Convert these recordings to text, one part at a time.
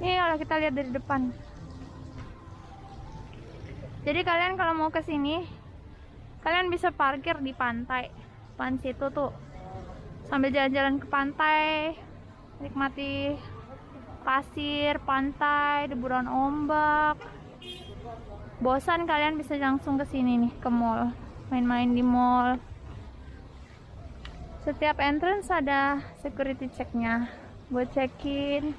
Ini kalau kita lihat dari depan. Jadi kalian kalau mau ke sini, kalian bisa parkir di pantai. Depan situ tuh. Sambil jalan-jalan ke pantai, nikmati pasir, pantai, deburan ombak. Bosan kalian bisa langsung ke sini nih, ke mall. Main-main di mall. Setiap entrance ada security checknya buat check-in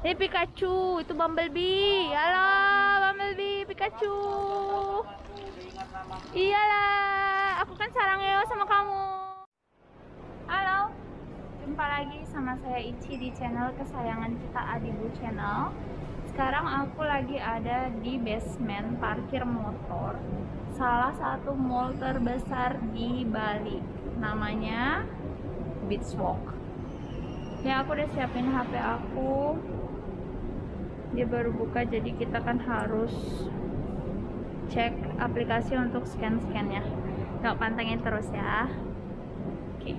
ini Pikachu, itu Bumblebee. Halo, Bumblebee, Pikachu. Iyalah, aku kan sarangnya sama kamu. Halo, jumpa lagi sama saya Ichi di channel kesayangan kita Adibu Channel. Sekarang aku lagi ada di basement parkir motor salah satu mall terbesar di Bali. Namanya Beachwalk. Ya aku udah siapin HP aku dia baru buka jadi kita kan harus cek aplikasi untuk scan-scan ya. Yuk pantengin terus ya. Oke.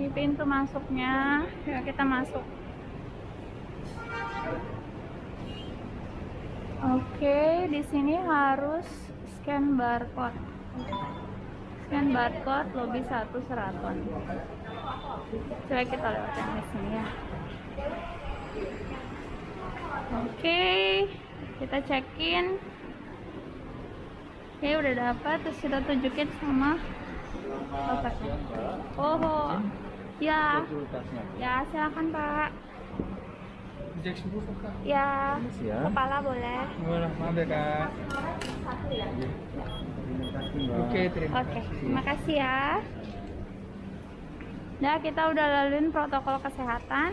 Ini pintu masuknya. Ya kita masuk. Oke di sini harus scan barcode. Scan barcode lobby 1 seraton coba kita lewat yang di sini ya oke kita check in oke udah dapat terus kita tunjukin sama bapaknya oh ya. Ya silakan pak. Ya. Kepala boleh. Maaf ya kak. Oke terima oke terima kasih ya. Nah, kita udah laluin protokol kesehatan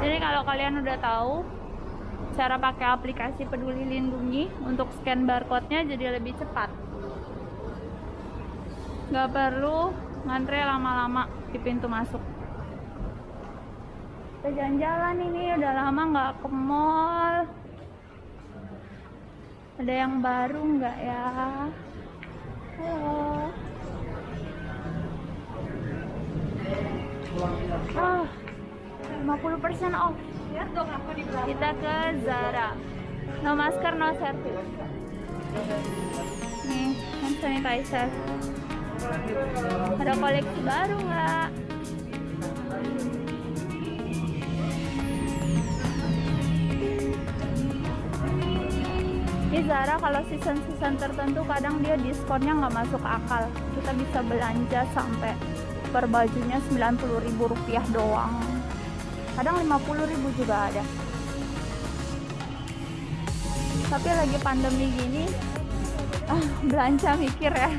jadi kalau kalian udah tahu cara pakai aplikasi peduli lindungi untuk scan barcode-nya jadi lebih cepat. Nggak perlu ngantre lama-lama di pintu masuk. Jalan-jalan ini udah lama nggak ke mall. Ada yang baru nggak ya? Halo. Ah 50% off. Kita ke Zara. No masker no service. Nih hand sanitizer. Ada koleksi baru nggak di Zara kalau season-season tertentu kadang dia diskonnya nggak masuk akal. Kita bisa belanja sampai per bajunya 90.000 rupiah doang kadang 50.000 juga ada. Tapi lagi pandemi gini ah, belanja mikir ya.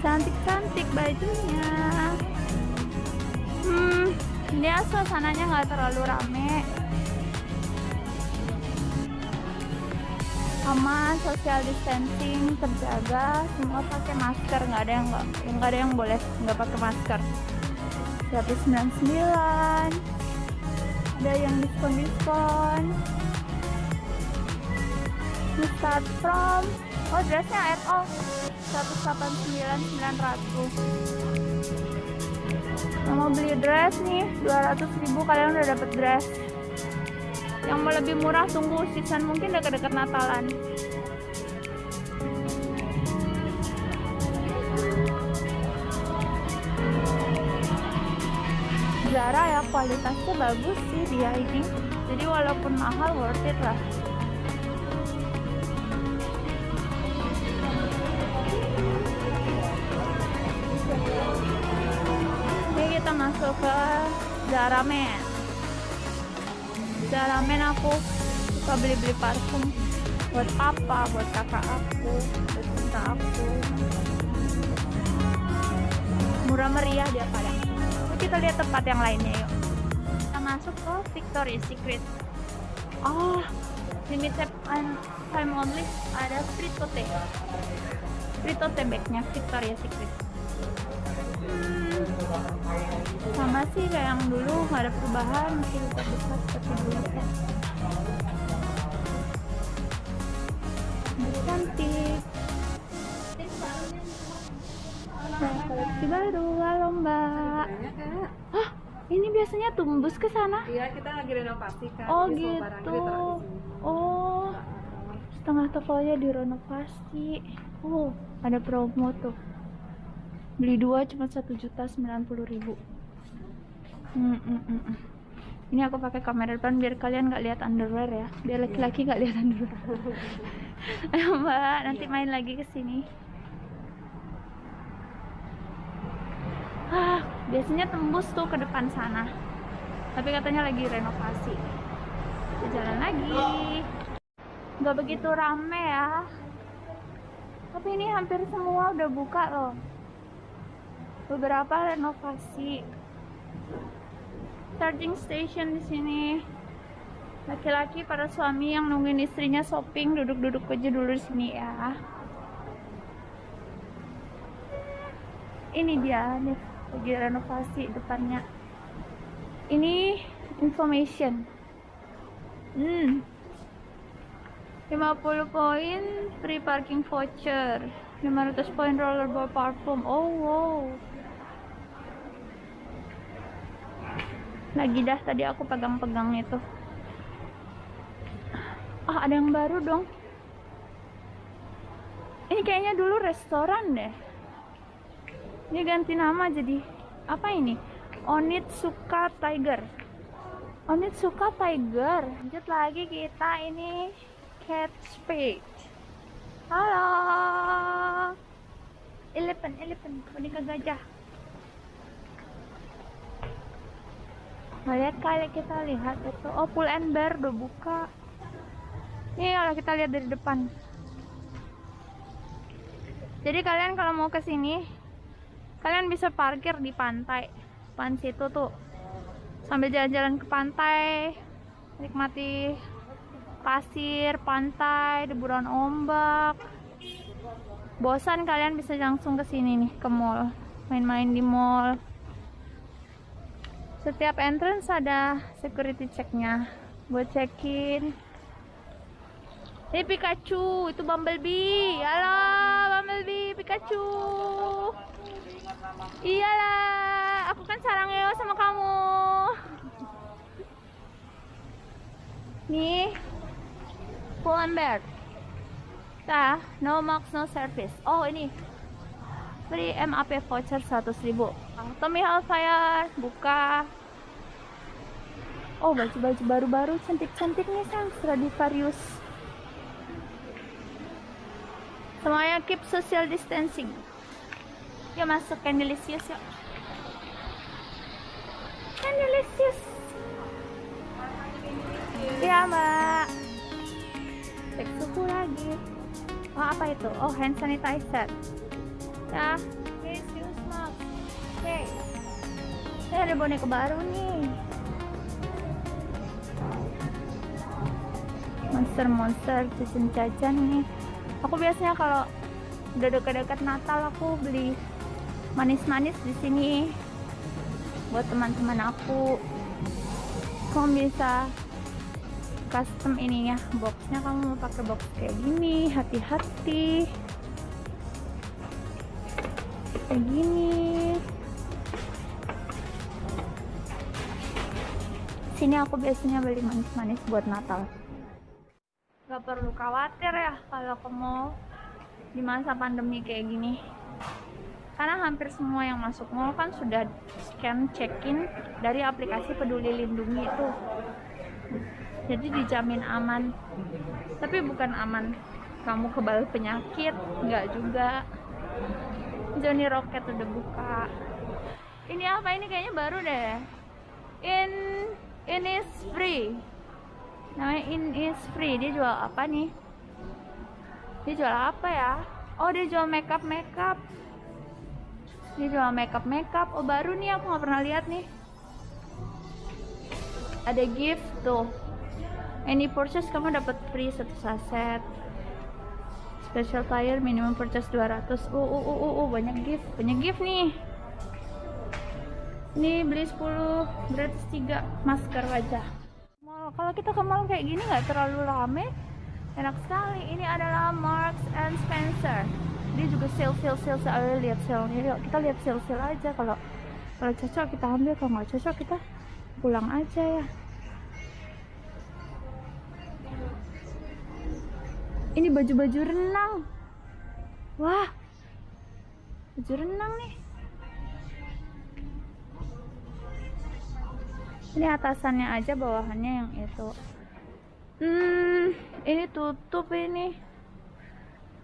Cantik-cantik bajunya. Hmm ini suasananya nggak terlalu rame. Aman social distancing terjaga semua pakai masker nggak ada yang nggak ada yang boleh nggak pakai masker 199 ada yang diskon diskon ini start from oh dressnya at all 189 900 yang mau beli dress nih. 200 ribu kalian udah dapet dress. Yang mau lebih murah tunggu season mungkin dekat-dekat Natalan kualitasnya bagus sih dia ini jadi walaupun mahal worth it lah. Ini kita masuk ke Zara Men Zara Men aku suka beli-beli parfum buat apa buat kakak aku buat cinta aku. Murah meriah dia kadang kita lihat tempat yang lainnya yuk. Kita masuk ke Victoria's Secret. Oh limited time only ada fritote fritote bagnya Victoria's Secret. Hmm, sama sih kayak yang dulu nggak ada perubahan masih tetap besar seperti dulu kan cantik. Taksi baru halo kak. Hah, ini biasanya tumbus ke sana? Iya kita lagi renovasi kak. oh Jadi gitu. oh. Setengah tokonya direnovasi. Oh ada promo tuh. Beli dua cuma satu juta sembilan puluh ribu. Hmm, hmm, hmm, ini aku pakai kamera depan biar kalian nggak lihat underwear ya. Biar laki-laki nggak lihat underwear ayo mbak nanti main lagi ke sini ah biasanya tembus tuh ke depan sana. Tapi katanya lagi renovasi. Kita jalan lagi. Nggak begitu rame ya. Tapi ini hampir semua udah buka loh. Beberapa renovasi. Charging station di sini. Laki-laki para suami yang nungguin istrinya shopping duduk-duduk aja dulu di sini ya. Ini dia nih lagi renovasi depannya. Ini information. Hmm. 50 poin free parking voucher. 500 poin rollerball parfum. Oh wow. Lagi dah tadi aku pegang-pegang itu. Ah ada yang baru dong. Ini kayaknya dulu restoran deh ini ganti nama jadi apa ini? Onitsuka Tiger. Onitsuka Tiger. Lanjut lagi kita ini cat spade. Halo. Elephant elephant. Boneka gajah. Lihat kali kita lihat itu. Oh pull and bear udah buka. Ini kalau kita lihat dari depan. Jadi kalian kalau mau ke sini kalian bisa parkir di pantai depan situ tuh. Sambil jalan-jalan ke pantai nikmati pasir pantai deburan ombak. Bosan kalian bisa langsung ke sini nih ke mall. Main-main di mall. Setiap entrance ada security checknya. Buat check-in. Ini Pikachu itu Bumblebee. Halo Bumblebee Pikachu iyalah aku kan sarangnya sama kamu. Nih Pull bear Nah, no marks, no service. Oh ini. Free MAP voucher 100 ribu. Tommy Hellfire Buka. Oh baju-baju baru-baru Cantik-cantik nih sang Stradivarius. Semuanya keep social distancing Yuk masuk Candelicious yuk Candelicious Iya mbak Cek suhu lagi Oh apa itu? Oh hand sanitizer. Ya mask Oke Saya ada boneka baru nih Monster-monster jajan-jajan nih Aku biasanya kalau udah dekat-dekat Natal aku beli manis-manis di sini buat teman-teman aku. Kamu bisa custom ininya boxnya. Kamu mau pakai box kayak gini hati-hati. Kayak gini. Sini aku biasanya beli manis-manis buat Natal. Gak perlu khawatir ya kalau ke mall di masa pandemi kayak gini karena hampir semua yang masuk mall kan sudah scan check-in dari aplikasi peduli lindungi itu. Jadi dijamin aman. Tapi bukan aman. Kamu kebal penyakit nggak juga. Johnny Rocket udah buka. Ini apa? Ini kayaknya baru deh. In in is free. Namanya in is free. Dia jual apa nih? Dia jual apa ya? Oh dia jual makeup makeup dia jual makeup makeup. Oh baru nih aku nggak pernah lihat nih. Ada gift tuh. Any purchase kamu dapat free satu saset. Special tire minimum purchase 200 uh uh uh uh, uh banyak gift. Banyak gift nih. Ini beli 10 gratis 3 masker wajah mall. Kalau kita ke mall kayak gini nggak terlalu rame? Enak sekali. Ini adalah Marks and Spencer dia juga sale sale sale Ayo lihat sale nya yuk kita lihat sale sale aja. Kalau kalau cocok kita ambil. Kalau nggak cocok kita pulang aja ya. Ini baju-baju renang. Wah baju renang nih. Ini atasannya aja bawahannya yang itu. Hmm ini tutup ini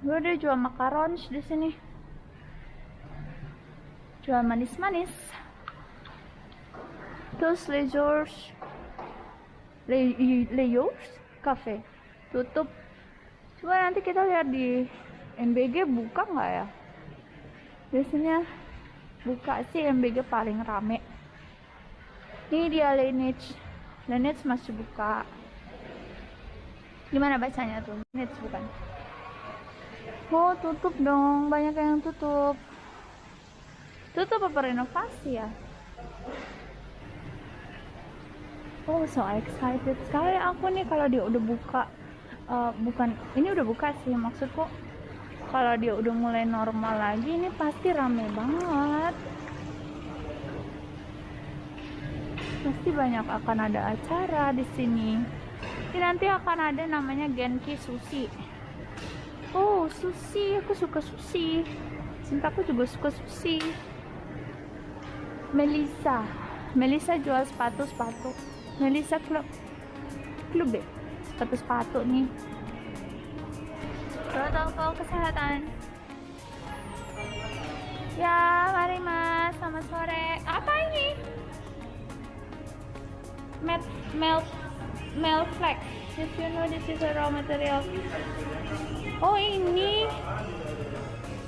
gue udah jual makarons di sini. Jual manis-manis. Terus leisures Le Leos Cafe. Tutup. Coba nanti kita lihat di MBG buka nggak ya? Biasanya buka sih MBG paling rame. Ini dia Laneige. Laneige masih buka. Gimana bacanya tuh? Laneige bukan oh tutup dong banyak yang tutup tutup apa renovasi ya Oh, so excited sekali aku nih kalau dia udah buka. Uh, bukan, ini udah buka sih maksudku. Kalau dia udah mulai normal lagi, ini pasti rame banget. Pasti banyak akan ada acara di sini. Ini nanti akan ada namanya Genki Sushi. Oh, sushi. Aku suka sushi. Cintaku juga suka sushi. Melissa. Melissa jual sepatu-sepatu. Melissa Club Club deh sepatu-sepatu nih protokol kesehatan ya mari mas selamat sore apa ini Melt melt melt flex if you know this is a raw material. Oh ini.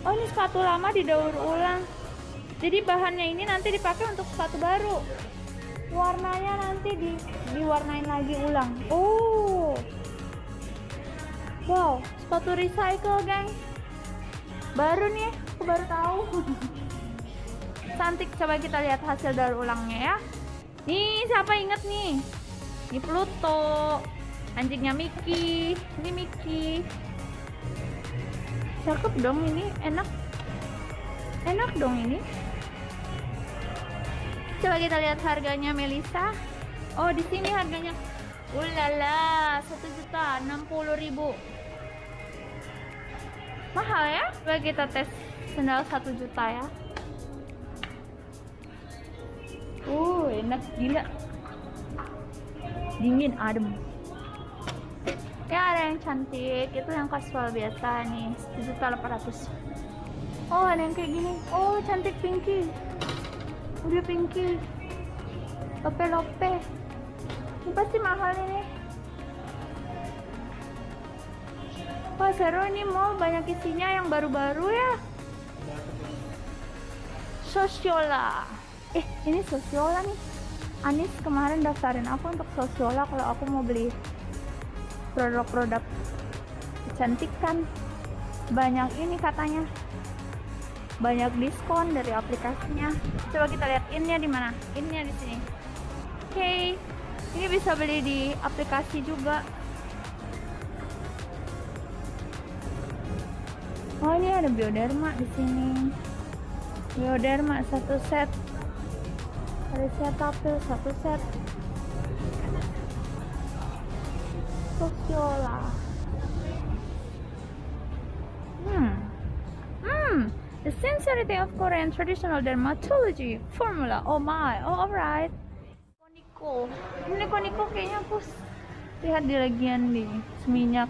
Oh ini sepatu lama didaur ulang. Jadi bahannya ini nanti dipakai untuk sepatu baru. Warnanya nanti di diwarnain lagi ulang. Oh. Wow sepatu recycle geng. Baru nih aku baru tahu. Cantik coba kita lihat hasil daur ulangnya ya. Nih siapa inget nih ini Pluto anjingnya Mickey ini Mickey cakep dong ini enak enak dong ini Coba kita lihat harganya Melisa. Oh, di sini harganya. Ulala, satu juta enam puluh ribu. Mahal ya? Coba kita tes sendal satu juta ya. Uh, enak gila. Dingin, adem. Ya ada yang cantik, itu yang kasual biasa nih, satu juta delapan ratus. Oh ada yang kayak gini. Oh cantik pinky. Udah pinky. Lope lope ini pasti mahal ini. Wah seru ini mall banyak isinya yang baru-baru ya. Sosiola eh ini Sosiola nih Anis kemarin daftarin aku untuk Sosiola kalau aku mau beli produk-produk kecantikan. Banyak ini katanya. Banyak diskon dari aplikasinya. Coba kita lihat innya di mana? Innya di sini. Oke okay. ini bisa beli di aplikasi juga. Oh ini ada bioderma di sini. Bioderma satu set ada set apel satu set Sosiola hmm hmm The sincerity of Korean traditional dermatology formula. Oh my, oh alright. Koniko, ini Koniko kayaknya aku lihat di lagian nih seminyak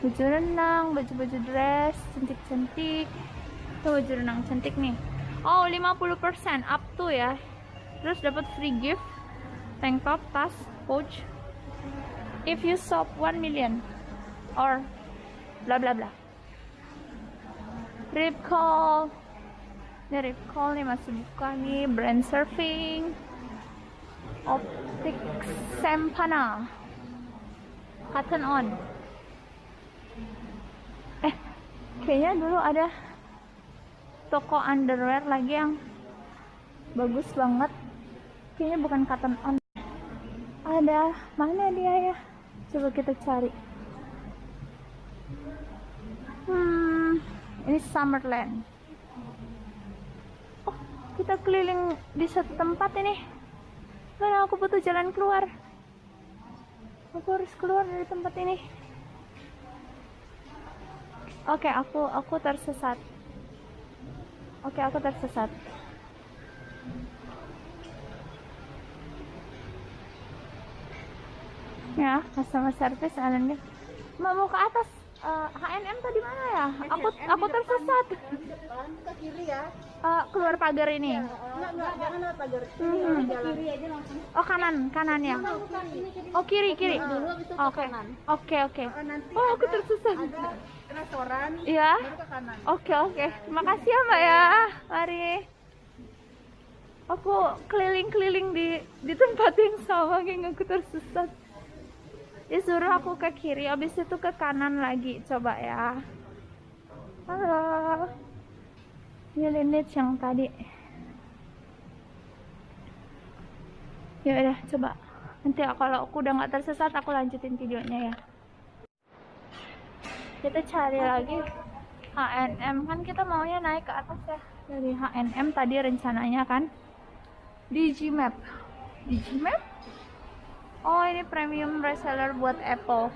baju renang, baju-baju dress, cantik-cantik. Tuh baju renang cantik nih. Oh 50% up to ya. Terus dapat free gift, tank top, tas, pouch. If you shop 1 million or bla bla bla. Rip Call. Ini Rip Call nih masih buka nih. Brand surfing. Optic Sempana Cotton On. Eh kayaknya dulu ada toko underwear lagi yang bagus banget kayaknya bukan Cotton On ada mana dia ya coba kita cari hmm Ini Summerland. Oh, kita keliling di satu tempat ini. Karena aku butuh jalan keluar. Aku harus keluar dari tempat ini. Oke, aku aku tersesat. Oke, aku tersesat. Ya, customer service Alan Mbak mau ke atas eh, H&M tadi mana ya? Aku aku tersesat. depan ke kiri ya Eh, keluar pagar ini. enggak enggak jangan lewat pagar Hmm. kiri aja langsung Oh kanan, kanan ya. kiri Oh kiri, kiri. itu ke Oke. Oke, oke. Nanti Oh, aku tersesat. ada restoran Iya. kanan Oke, oke. Terima kasih ya, Mbak ya. Mari. Aku keliling-keliling di di tempat yang sama, geng aku tersesat. Disuruh aku ke kiri, habis itu ke kanan lagi. Coba ya. Halo. Ini lineage yang tadi. Ya udah, coba. Nanti kalau aku udah nggak tersesat, aku lanjutin videonya ya. Kita cari lagi H&M kan kita maunya naik ke atas ya dari H&M tadi rencananya kan Digimap Digimap oh ini premium reseller buat Apple.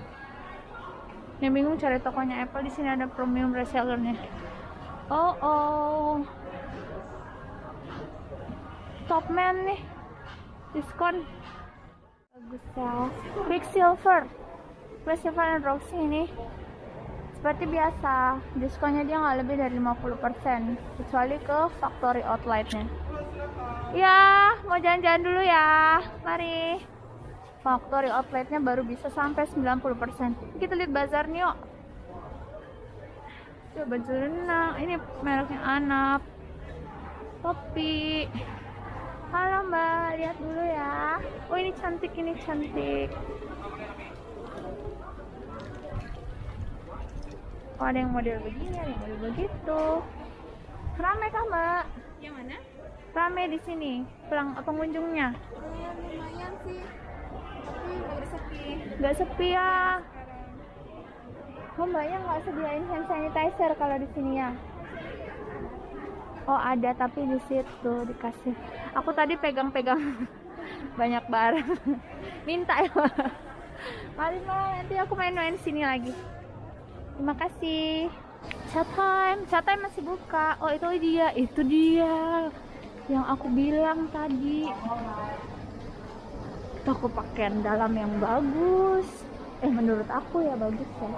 Yang bingung cari tokonya Apple di sini ada premium resellernya. Oh oh. Topman nih. Diskon. Bagus ya. Quicksilver Quicksilver dan Roxy ini. Seperti biasa diskonnya dia nggak lebih dari 50% kecuali ke factory outletnya. Ya mau jalan-jalan dulu ya. Mari factory outletnya baru bisa sampai 90% kita lihat bazarnya yuk. Coba renang ini mereknya Anap. Topi. Halo mbak. Lihat dulu ya. Oh ini cantik ini cantik. Oh, ada yang model begini, ada yang model begitu. Rame kah, Mbak? yang mana? Rame di sini, pelang pengunjungnya. lumayan sih baru sepi Nggak sepi ya. Oh, Mbaknya nggak sediain hand sanitizer kalau di sini ya? Oh, ada tapi di situ dikasih. Aku tadi pegang-pegang banyak barang. Minta ya. Mari, Mbak, nanti aku main-main sini lagi. Terima kasih. Chat time, chat time masih buka. Oh itu dia, itu dia yang aku bilang tadi. Toko pakaian dalam yang bagus. Eh menurut aku ya bagus ya.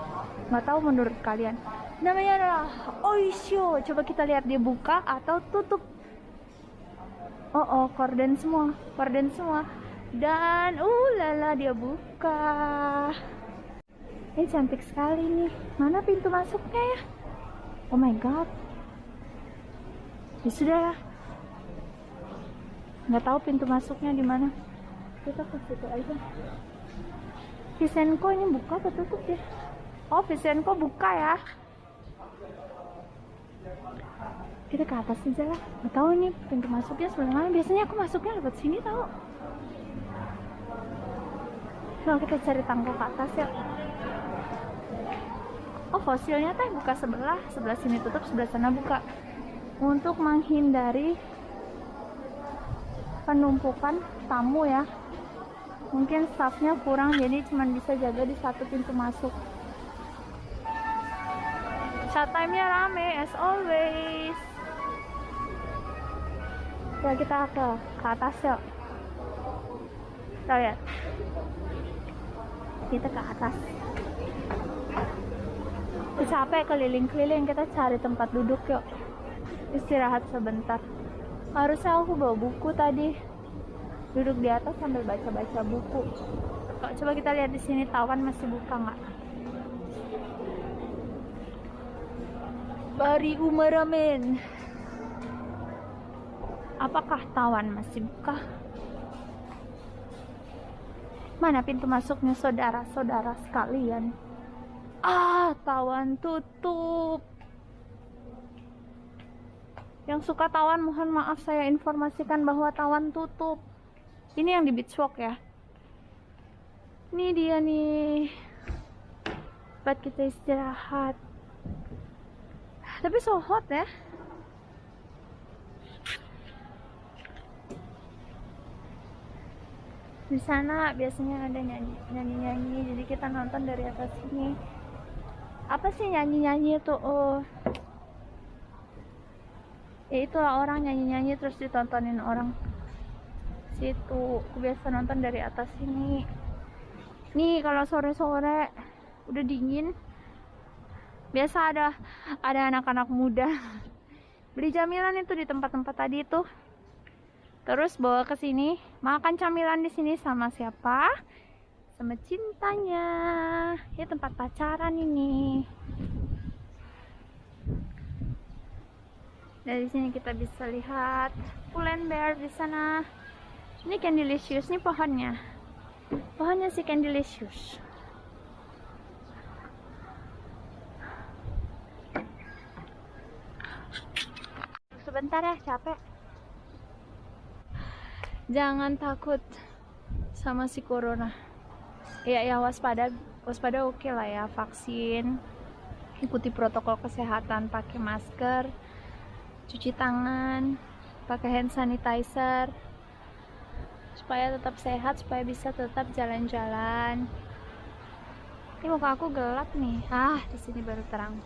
Nggak tahu menurut kalian. Namanya adalah Oisho. Coba kita lihat dia buka atau tutup. Oh oh, korden semua, korden semua. Dan uh lala dia buka. Ini cantik sekali nih. Mana pintu masuknya ya? Oh my god. Ya sudah. Nggak tahu pintu masuknya di mana. Kita ke situ aja. Visenko ini buka atau tutup ya? Oh, Visenko buka ya. Kita ke atas aja lah. Nggak tahu ini pintu masuknya sebelah mana. Biasanya aku masuknya lewat sini tahu. Nah, kita cari tangga ke atas ya. Oh fosilnya teh buka sebelah, sebelah sini tutup, sebelah sana buka. Untuk menghindari penumpukan tamu ya. Mungkin staffnya kurang jadi cuma bisa jaga di satu pintu masuk. Saat time-nya rame as always. Ya kita ke ke atas yuk. Kita lihat. Kita ke atas capek keliling-keliling kita cari tempat duduk yuk istirahat sebentar harusnya aku bawa buku tadi duduk di atas sambil baca-baca buku. Kok coba kita lihat di sini tawan masih buka nggak? Bari Umaramen apakah tawan masih buka? Mana pintu masuknya saudara-saudara sekalian? Ah, tawan tutup. Yang suka tawan mohon maaf saya informasikan bahwa tawan tutup. Ini yang di Beach Walk ya. Ini dia nih. Tempat kita istirahat. Tapi Tapi so hot ya. Di sana biasanya ada nyanyi nyanyi nyanyi, jadi kita nonton dari atas sini. Apa sih nyanyi nyanyi itu? Oh, ya itulah orang nyanyi nyanyi terus ditontonin orang situ. Aku biasa nonton dari atas sini. Nih kalau sore sore udah dingin, biasa ada ada anak-anak muda. Beli camilan itu di tempat-tempat tadi itu terus bawa ke sini makan camilan di sini sama siapa? Sama cintanya. Ya tempat pacaran ini. Dari sini kita bisa lihat Pull&Bear di sana ini Candylicious ini pohonnya. Pohonnya si Candylicious. Sebentar ya capek. Jangan takut sama si corona. Ya ya waspada waspada oke lah ya vaksin. Ikuti protokol kesehatan pakai masker cuci tangan pakai hand sanitizer supaya tetap sehat supaya bisa tetap jalan-jalan ini muka aku gelap nih ah di sini baru terang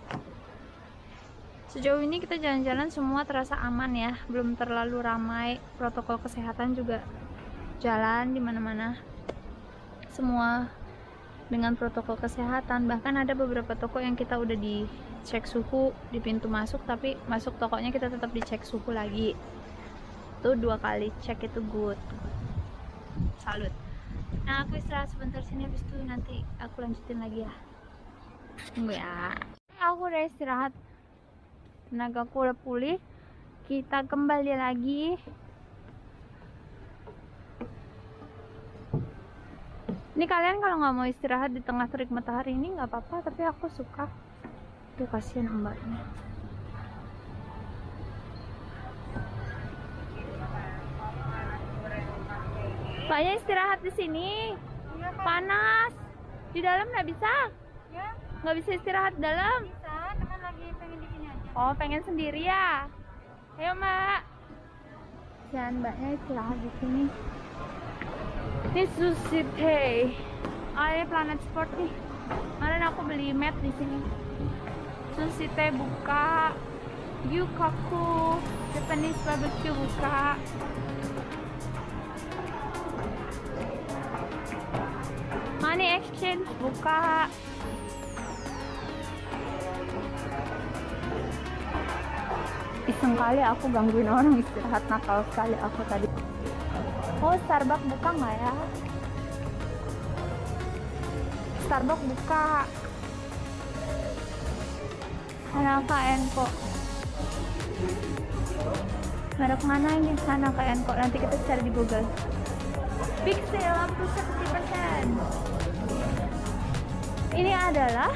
Sejauh ini kita jalan-jalan semua terasa aman ya, belum terlalu ramai. Protokol kesehatan juga jalan di mana-mana. Semua dengan protokol kesehatan. Bahkan ada beberapa toko yang kita udah dicek suhu di pintu masuk, tapi masuk tokonya kita tetap dicek suhu lagi. Itu dua kali cek itu good. Salut. Nah, aku istirahat sebentar sini habis itu nanti aku lanjutin lagi ya. Tunggu ya. Aku udah istirahat tenagaku udah pulih kita kembali lagi ini kalian kalau nggak mau istirahat di tengah terik matahari ini nggak apa-apa tapi aku suka tuh kasihan mbaknya mbaknya istirahat di sini panas di dalam nggak bisa nggak bisa istirahat di dalam Oh, pengen sendiri ya? Ayo, Mbak. Dan mbaknya istirahat di sini. Ini Sushi Tei. Oh, ini Planet Sport nih. Kemarin aku beli mat di sini. Sushi Tei buka. Yukaku Japanese barbecue buka. Money exchange buka. iseng kali aku gangguin orang istirahat nakal sekali aku tadi. Oh Starbucks buka nggak ya? Starbucks buka. Hanaka kok merek mana ini? Hanaka kok nanti kita cari di Google. Sale up to 70% ini adalah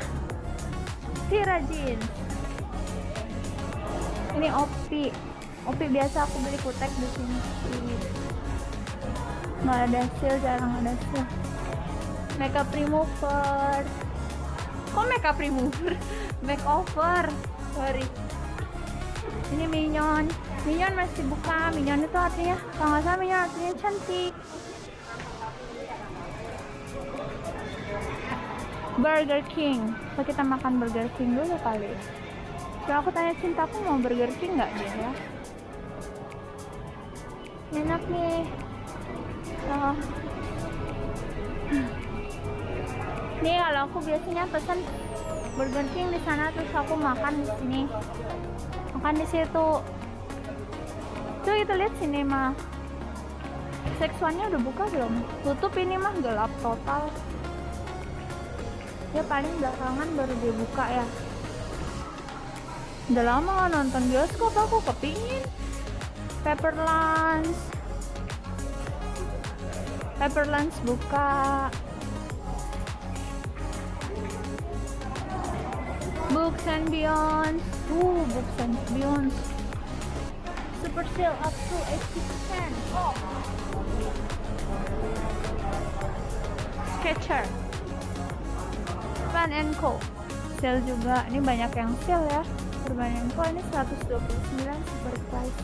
Tira Jeans ini opi. Opi biasa aku beli kutek di sini. Nggak ada sale jarang ada sale makeup remover. Kok makeup remover? Makeover sorry. Ini minion minion masih buka. Minion itu artinya kalau nggak salah minion artinya cantik Burger King. So kita makan Burger King dulu kali. Kalau aku tanya cintaku mau Burger King nggak dia ya? Enak nih. Oh. Nih kalau aku biasanya pesan Burger King di sana terus aku makan di sini. Makan di situ. Tuh kita lihat sini mah. Seksuannya udah buka belum? Tutup ini mah gelap total ya paling belakangan baru dia buka ya. Udah lama nonton bioskop aku kepingin. Pepper Lunch. Pepper Lunch buka. Books and Beyond. Uh Books and Beyond. Super sale up to 80% oh. Sketcher And Co. Sale juga. Ini banyak yang sale ya. Perbandingan ini 129 super price.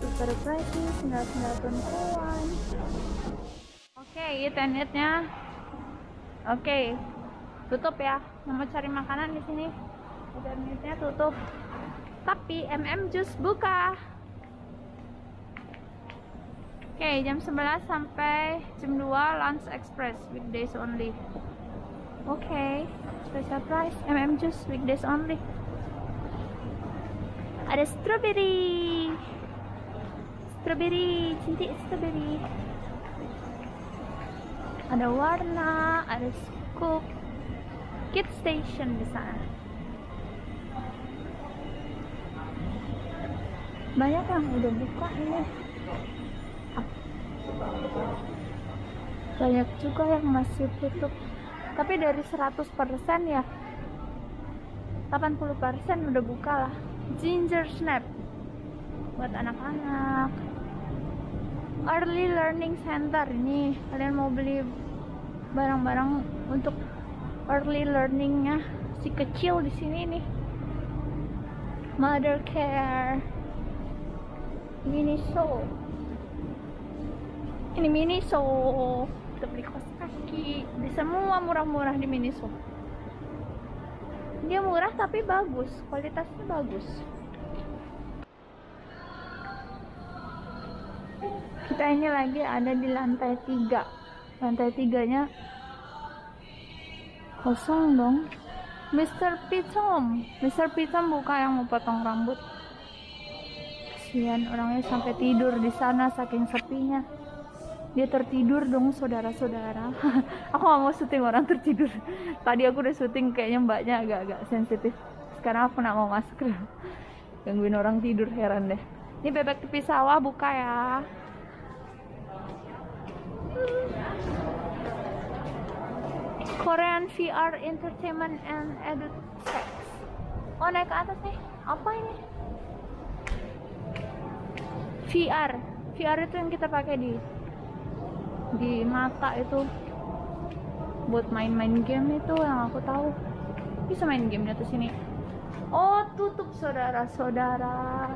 Super price ini 99 koin oke internetnya oke tutup ya. Mau cari makanan di sini. Internetnya tutup. Tapi MM Juice buka. Oke, okay, jam 11 sampai jam 2 lunch express weekdays only. Okay, special price MM juice weekdays only. Ada strawberry. Strawberry, cinti strawberry. Ada warna, ada scoop. Kid station di sana. Banyak yang udah buka ini. banyak juga yang masih tutup tapi dari 100% ya 80% udah buka lah. Ginger snap. Buat anak-anak. Early learning center ini. Kalian mau beli barang-barang untuk early learningnya si kecil di sini nih. Mother care. Mini ini Miniso kita beli kaos kaki. Di semua murah-murah di Miniso dia murah tapi bagus kualitasnya bagus. Kita ini lagi ada di lantai tiga. Lantai tiganya kosong dong. Mr. Pitom. Mr. Pitom buka yang mau potong rambut. Kasihan orangnya sampai tidur di sana saking sepinya dia tertidur dong saudara-saudara. Aku gak mau syuting orang tertidur. Tadi aku udah syuting kayaknya mbaknya agak-agak sensitif. Sekarang aku nak mau masuk. Gangguin orang tidur heran deh. Ini bebek tepi sawah buka ya. Korean VR Entertainment and Sex. oh naik ke atas nih. Apa ini? VR VR itu yang kita pakai di di mata itu buat main-main game itu yang aku tahu. Bisa main game di atas sini. Oh tutup saudara-saudara.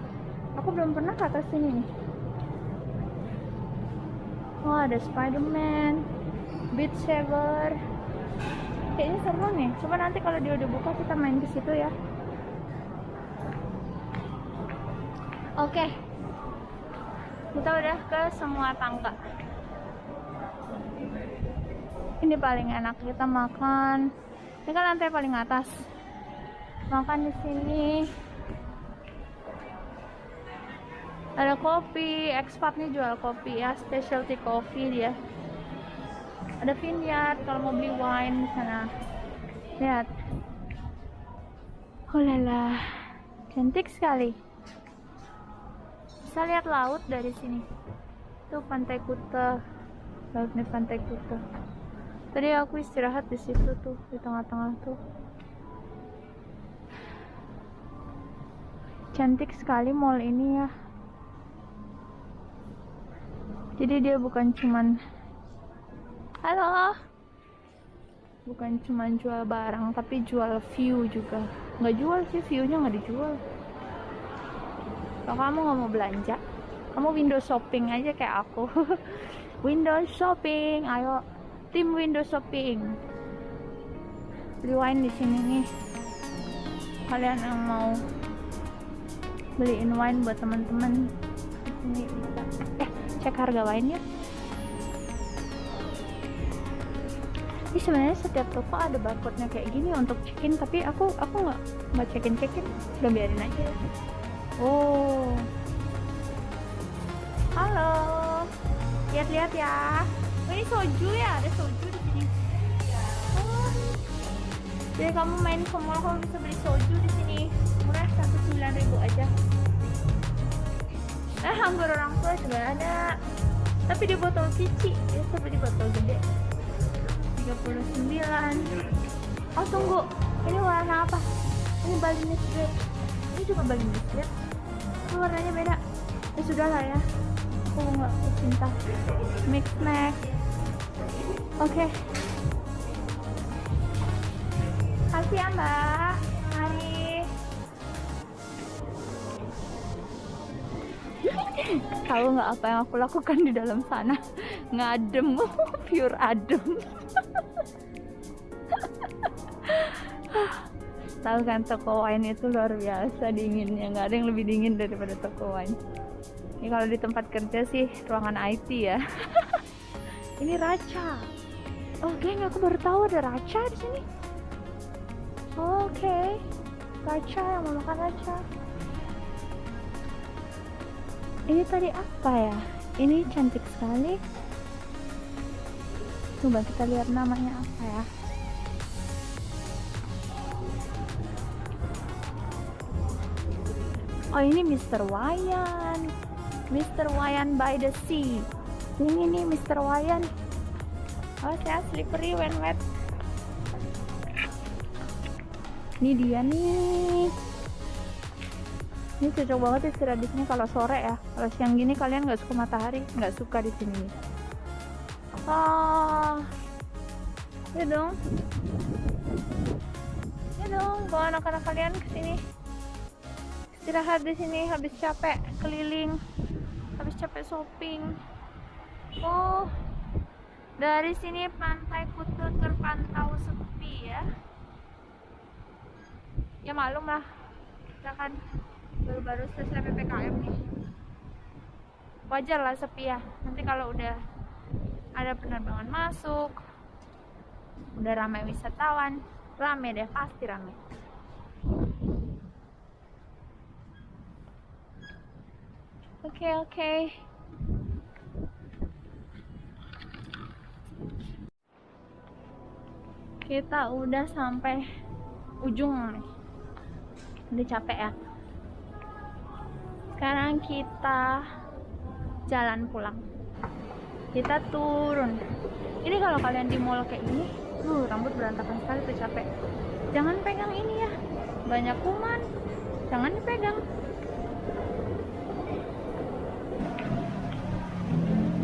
Aku belum pernah ke atas sini nih. Oh ada Spiderman Beat Saber. Kayaknya seru nih. Coba nanti kalau dia udah buka kita main ke situ ya. Oke. Okay. kita udah ke semua tangga ini paling enak kita makan. Ini kan lantai paling atas. Makan di sini. Ada kopi expat nih jual kopi ya specialty coffee dia. Ada vineyard kalau mau beli wine di sana. Lihat. Oh lala. Cantik sekali. Bisa lihat laut dari sini. Tuh pantai Kuta. Laut nih pantai Kuta tadi aku istirahat di situ tuh di tengah-tengah tuh. Cantik sekali mall ini ya. Jadi dia bukan cuman halo? Bukan cuman jual barang tapi jual view juga. Nggak jual sih viewnya nggak dijual. Kalau kamu nggak mau belanja kamu window shopping aja kayak aku. Window shopping ayo tim window shopping. Beli wine di sini nih. Kalian yang mau beliin wine buat teman-teman. Ini bisa eh cek harga wine ya. Ini sebenarnya setiap toko ada barcode nya kayak gini untuk check-in tapi aku aku nggak nggak check-in check-in. Udah biarin aja. Oh. Halo. Lihat-lihat ya ini soju ya, ada soju di sini. Oh. Jadi kamu main ke mall kamu bisa beli soju di sini. Murah satu sembilan ribu aja. Eh, anggur orang tua juga ada. Tapi di botol kecil, ya seperti botol gede. 39. Oh, tunggu. Ini warna apa? Ini Balinese red. Ini juga Balinese red. Ini warnanya beda. Ya sudah lah ya aku nggak cinta mix max Oke. Okay. Kasih ya Mbak. Mari. Tahu nggak apa yang aku lakukan di dalam sana? Ngadem, pure adem. Tahu kan toko wine itu luar biasa dinginnya, nggak ada yang lebih dingin daripada toko wine. Ini kalau di tempat kerja sih ruangan IT ya. Ini raca oh geng aku baru tahu ada raca di sini oke raca yang mau makan raca ini tadi apa ya ini cantik sekali coba kita lihat namanya apa ya oh ini Mr. Wayan Mr. Wayan by the sea ini nih Mr. Wayan oh saya slippery when wet. Ini dia nih. Ini cocok banget istirahat di sini kalau sore ya. Kalau siang gini kalian nggak suka matahari nggak suka di sini. Ah ya dong. Ya dong bawa anak-anak kalian ke sini. Istirahat di sini habis capek keliling habis capek shopping. Oh dari sini pantai Kutu terpantau sepi ya. Ya malum lah kita kan baru-baru selesai PPKM nih. Wajar lah sepi ya. Nanti kalau udah ada penerbangan masuk udah ramai wisatawan rame deh pasti rame. Oke oke kita udah sampai ujung nih. Udah capek ya. Sekarang kita jalan pulang. Kita turun. Ini kalau kalian di mall kayak gini uh rambut berantakan sekali tuh capek. Jangan pegang ini ya. Banyak kuman. Jangan dipegang.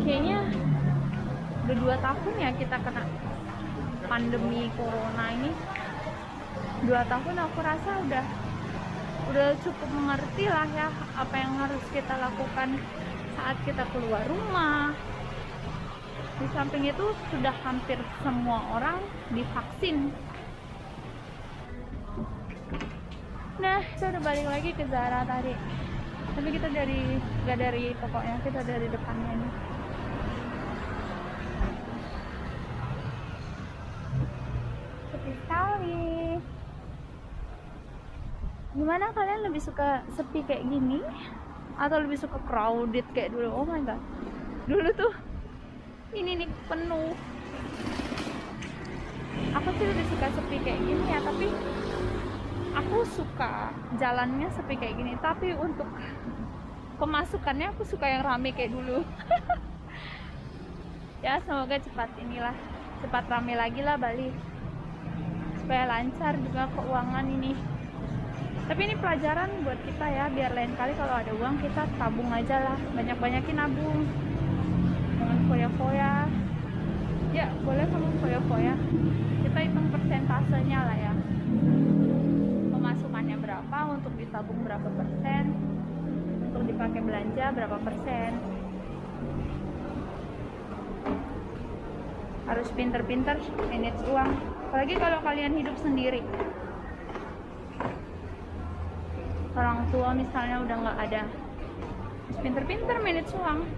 Kayaknya udah dua tahun ya kita kena pandemi corona ini dua tahun aku rasa udah udah cukup mengerti lah ya apa yang harus kita lakukan saat kita keluar rumah. Di samping itu sudah hampir semua orang divaksin. Nah kita udah balik lagi ke Zara tadi. Tapi kita dari gak dari pokoknya kita dari depannya nih sepi sekali gimana kalian lebih suka sepi kayak gini? Atau lebih suka crowded kayak dulu? Oh my god. Dulu tuh ini nih penuh. Aku sih lebih suka sepi kayak gini ya tapi aku suka jalannya sepi kayak gini. Tapi untuk pemasukannya aku suka yang rame kayak dulu. Ya semoga cepat inilah cepat rame lagi lah Bali supaya lancar juga keuangan ini. Tapi ini pelajaran buat kita ya biar lain kali kalau ada uang kita tabung aja lah. Banyak-banyakin nabung. Jangan foya-foya. Ya boleh kamu foya-foya. Kita hitung persentasenya lah ya. Pemasukannya berapa untuk ditabung berapa persen untuk dipakai belanja berapa persen. Harus pinter-pinter manage uang apalagi kalau kalian hidup sendiri. Orang tua misalnya udah nggak ada. Pinter-pinter manage uang.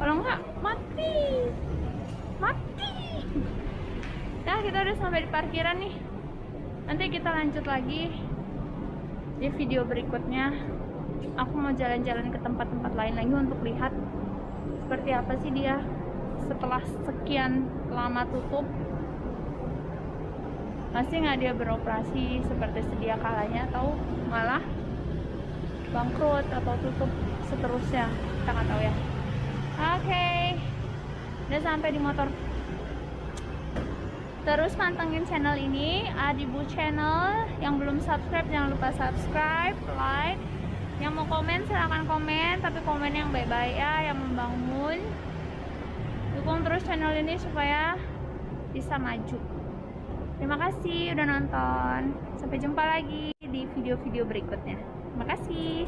Kalau nggak mati. Mati. Nah kita udah sampai di parkiran nih. Nanti kita lanjut lagi di video berikutnya. Aku mau jalan-jalan ke tempat-tempat lain lagi untuk lihat seperti apa sih dia setelah sekian lama tutup masih nggak dia beroperasi seperti sedia kalanya atau malah bangkrut atau tutup seterusnya kita nggak tahu ya. Oke okay. udah sampai di motor. Terus pantengin channel ini Adibu channel. Yang belum subscribe jangan lupa subscribe like. Yang mau komen silahkan komen. Tapi komen yang baik-baik ya yang membangun. Dukung terus channel ini supaya bisa maju Terima kasih udah nonton. Sampai jumpa lagi di video-video berikutnya. Terima kasih.